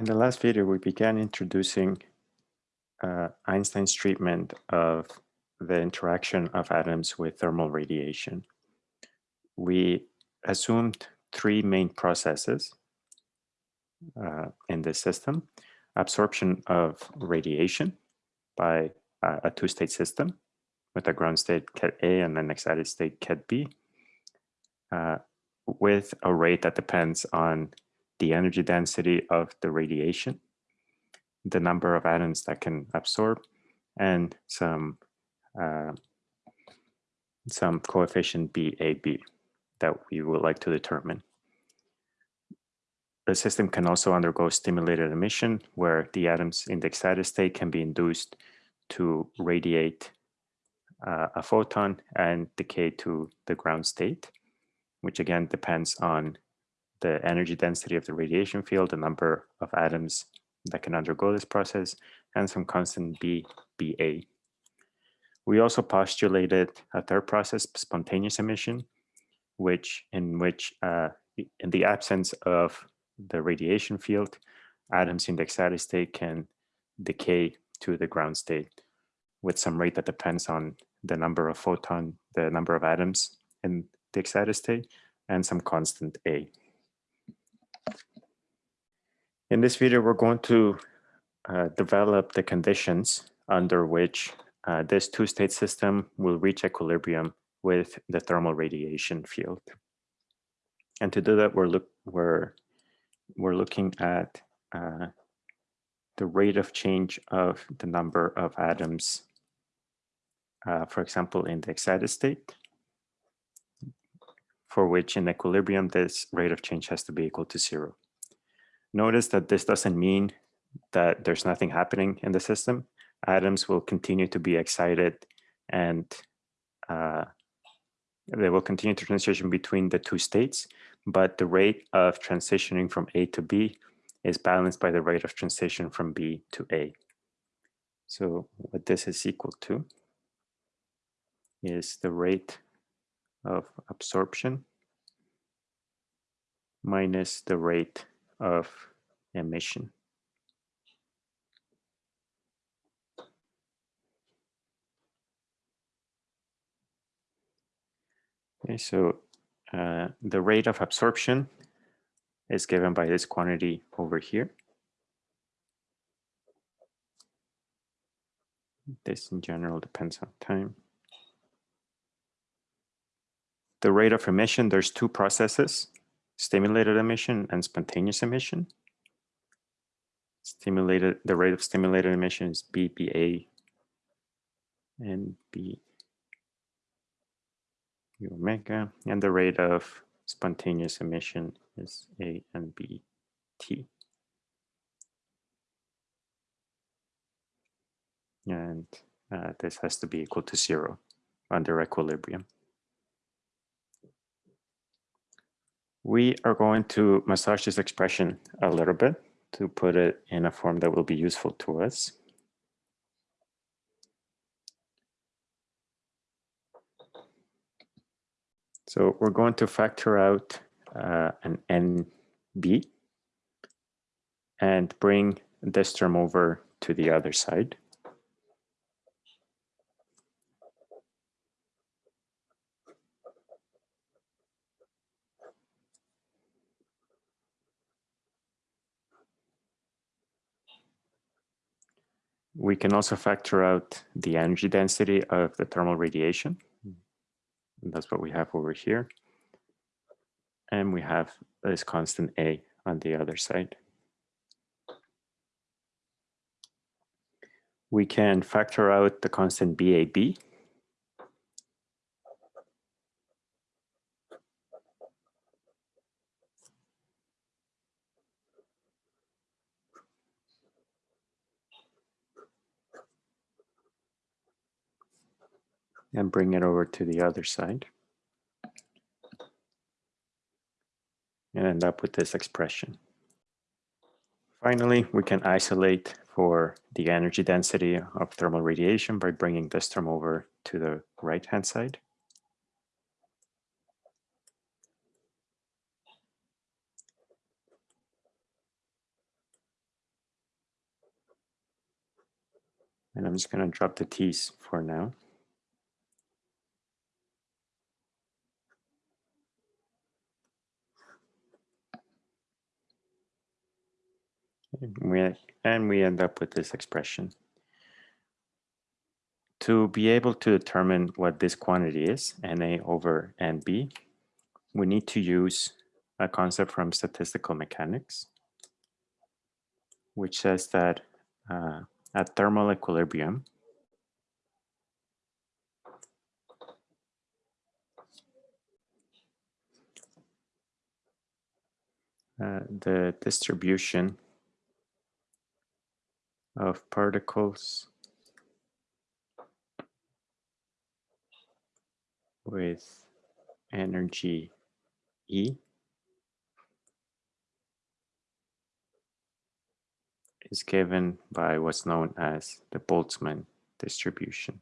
In the last video, we began introducing uh, Einstein's treatment of the interaction of atoms with thermal radiation. We assumed three main processes uh, in this system. Absorption of radiation by uh, a two-state system with a ground state ket A and an excited state ket B uh, with a rate that depends on the energy density of the radiation, the number of atoms that can absorb, and some uh, some coefficient BAB that we would like to determine. The system can also undergo stimulated emission where the atoms in the excited state can be induced to radiate uh, a photon and decay to the ground state, which again depends on the energy density of the radiation field, the number of atoms that can undergo this process, and some constant B, BA. We also postulated a third process, spontaneous emission, which in which uh, in the absence of the radiation field, atoms in the excited state can decay to the ground state with some rate that depends on the number of photon, the number of atoms in the excited state, and some constant A. In this video, we're going to uh, develop the conditions under which uh, this two-state system will reach equilibrium with the thermal radiation field. And to do that, we're, look, we're, we're looking at uh, the rate of change of the number of atoms, uh, for example, in the excited state, for which in equilibrium, this rate of change has to be equal to zero. Notice that this doesn't mean that there's nothing happening in the system. Atoms will continue to be excited and uh, they will continue to transition between the two states, but the rate of transitioning from A to B is balanced by the rate of transition from B to A. So what this is equal to is the rate of absorption minus the rate of emission. Okay, so uh, the rate of absorption is given by this quantity over here. This in general depends on time. The rate of emission, there's two processes stimulated emission and spontaneous emission. Stimulated, the rate of stimulated emission is BPA and B omega, and the rate of spontaneous emission is A and B T. And uh, this has to be equal to zero under equilibrium. We are going to massage this expression a little bit to put it in a form that will be useful to us. So we're going to factor out uh, an NB and bring this term over to the other side. We can also factor out the energy density of the thermal radiation. That's what we have over here. And we have this constant A on the other side. We can factor out the constant BAB. and bring it over to the other side and end up with this expression. Finally, we can isolate for the energy density of thermal radiation by bringing this term over to the right-hand side. And I'm just going to drop the T's for now. We, and we end up with this expression. To be able to determine what this quantity is, Na over Nb, we need to use a concept from statistical mechanics, which says that uh, at thermal equilibrium, uh, the distribution of particles with energy E is given by what's known as the Boltzmann distribution.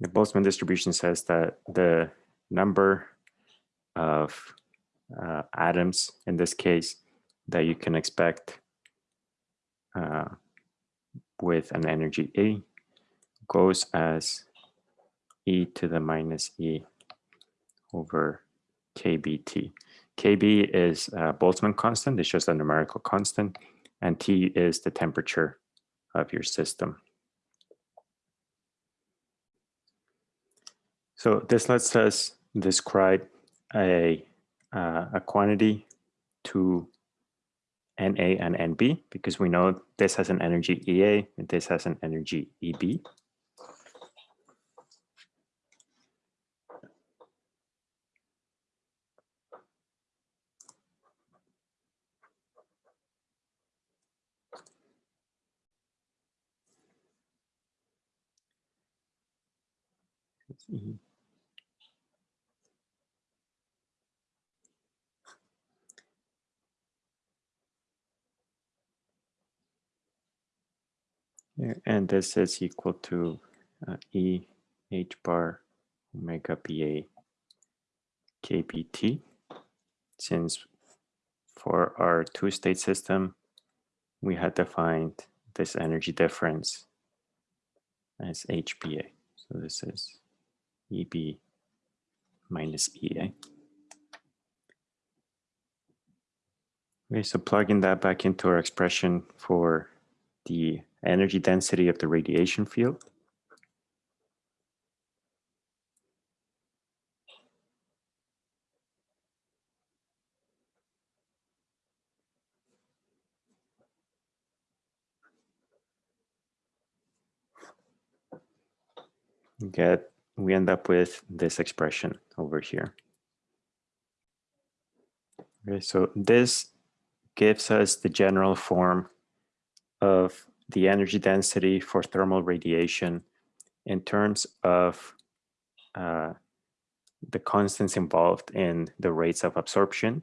The Boltzmann distribution says that the number of uh, atoms, in this case, that you can expect uh, with an energy E goes as e to the minus e over kbt. kb is a Boltzmann constant, it's just a numerical constant, and T is the temperature of your system. So this lets us describe a, uh, a quantity to Na and Nb because we know this has an energy Ea and this has an energy Eb. And this is equal to uh, E h bar omega BA KBT. Since for our two-state system, we had defined this energy difference as HBA. So this is EB minus EA. Okay, so plugging that back into our expression for the energy density of the radiation field. Get we end up with this expression over here. Okay, so this gives us the general form of the energy density for thermal radiation in terms of uh, the constants involved in the rates of absorption,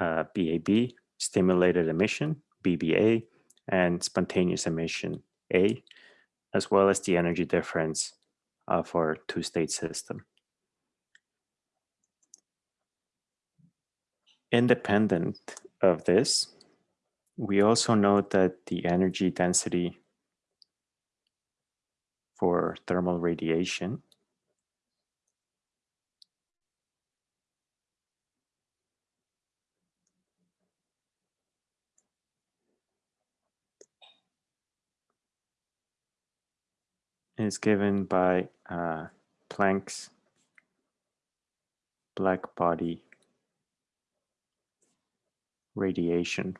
uh, BAB, stimulated emission, BBA, and spontaneous emission, A, as well as the energy difference of our two-state system. Independent of this, we also note that the energy density for thermal radiation is given by uh, Planck's black body radiation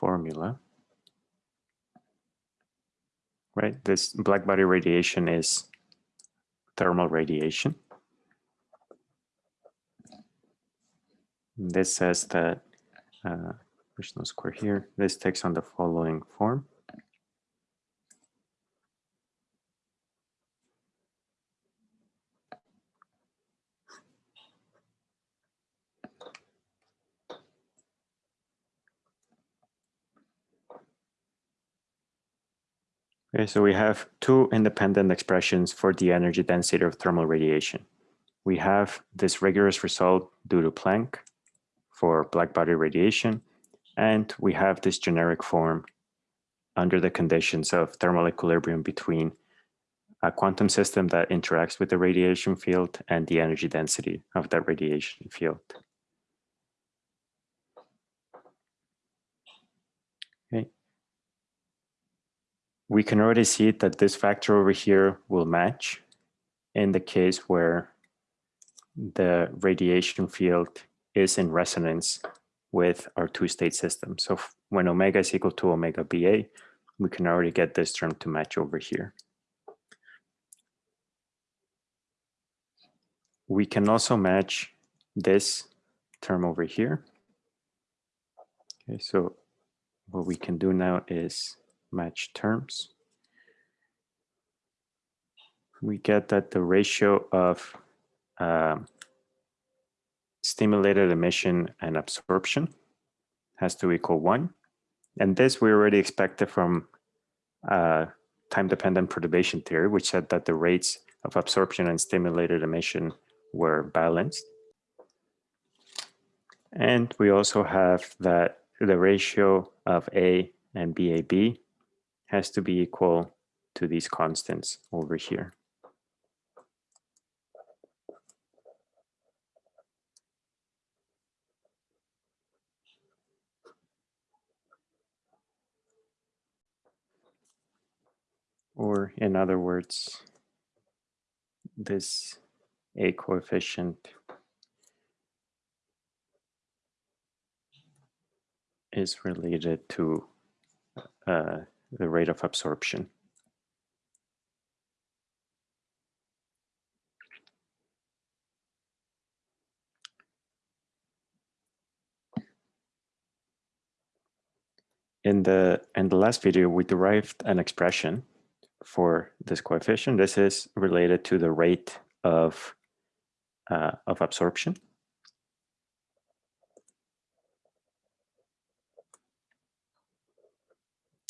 formula. Right, this black body radiation is thermal radiation. This says that, uh, there's no square here, this takes on the following form. Okay, so we have two independent expressions for the energy density of thermal radiation. We have this rigorous result due to Planck for black body radiation, And we have this generic form under the conditions of thermal equilibrium between a quantum system that interacts with the radiation field and the energy density of that radiation field. Okay. We can already see that this factor over here will match in the case where the radiation field is in resonance with our two-state system. So when omega is equal to omega BA, we can already get this term to match over here. We can also match this term over here. Okay, so what we can do now is match terms. We get that the ratio of um, stimulated emission and absorption has to equal one. And this we already expected from uh, time-dependent perturbation theory, which said that the rates of absorption and stimulated emission were balanced. And we also have that the ratio of A and BAB has to be equal to these constants over here. Or in other words, this A coefficient is related to uh, the rate of absorption. In the in the last video, we derived an expression for this coefficient. This is related to the rate of, uh, of absorption.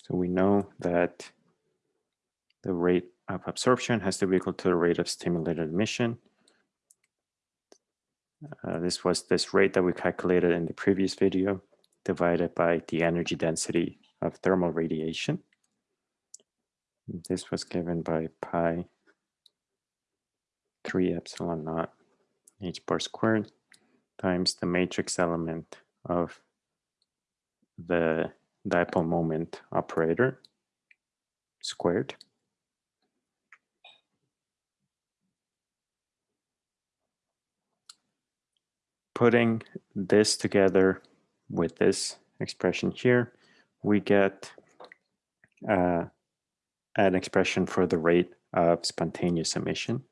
So we know that the rate of absorption has to be equal to the rate of stimulated emission. Uh, this was this rate that we calculated in the previous video divided by the energy density of thermal radiation. This was given by pi 3 epsilon naught h bar squared times the matrix element of the dipole moment operator squared. Putting this together with this expression here, we get uh, an expression for the rate of spontaneous emission.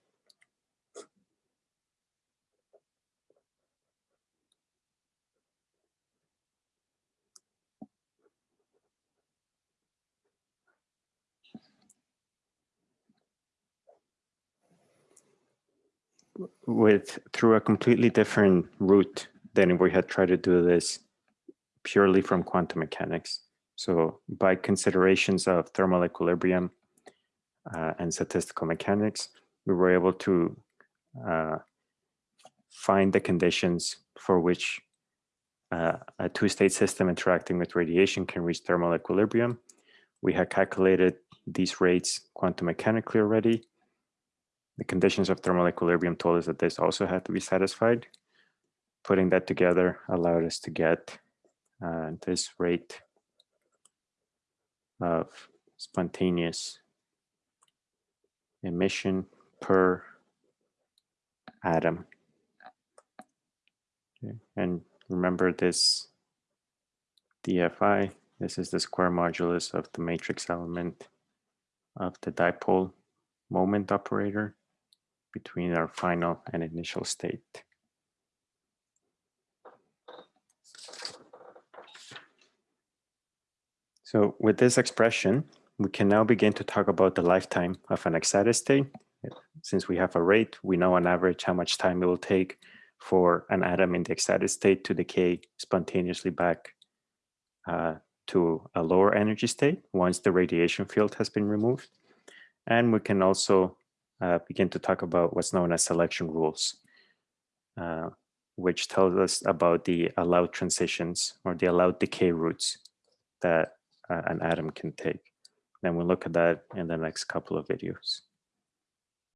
With through a completely different route than if we had tried to do this purely from quantum mechanics. So by considerations of thermal equilibrium uh, and statistical mechanics, we were able to uh, find the conditions for which uh, a two-state system interacting with radiation can reach thermal equilibrium. We had calculated these rates quantum mechanically already. The conditions of thermal equilibrium told us that this also had to be satisfied. Putting that together allowed us to get uh, this rate of spontaneous emission per atom. And remember this DFI, this is the square modulus of the matrix element of the dipole moment operator between our final and initial state. So with this expression, we can now begin to talk about the lifetime of an excited state. Since we have a rate, we know on average how much time it will take for an atom in the excited state to decay spontaneously back uh, to a lower energy state once the radiation field has been removed. And we can also uh, begin to talk about what's known as selection rules. Uh, which tells us about the allowed transitions or the allowed decay routes that uh, an atom can take. Then we'll look at that in the next couple of videos.